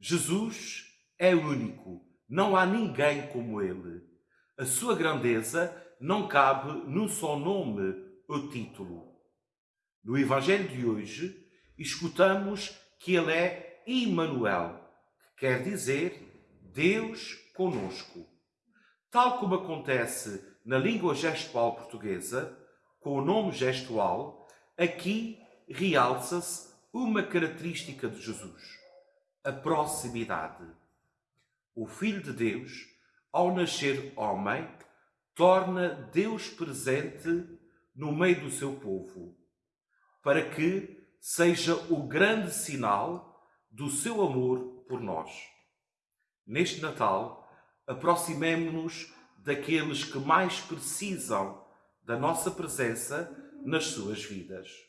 Jesus é único, não há ninguém como ele. A sua grandeza não cabe num só nome ou título. No Evangelho de hoje, escutamos que ele é Immanuel, que quer dizer Deus conosco. Tal como acontece na língua gestual portuguesa, com o nome gestual, aqui realça-se uma característica de Jesus: a proximidade. O Filho de Deus, ao nascer homem, torna Deus presente no meio do seu povo, para que seja o grande sinal do seu amor por nós. Neste Natal, aproximemo-nos daqueles que mais precisam da nossa presença nas suas vidas.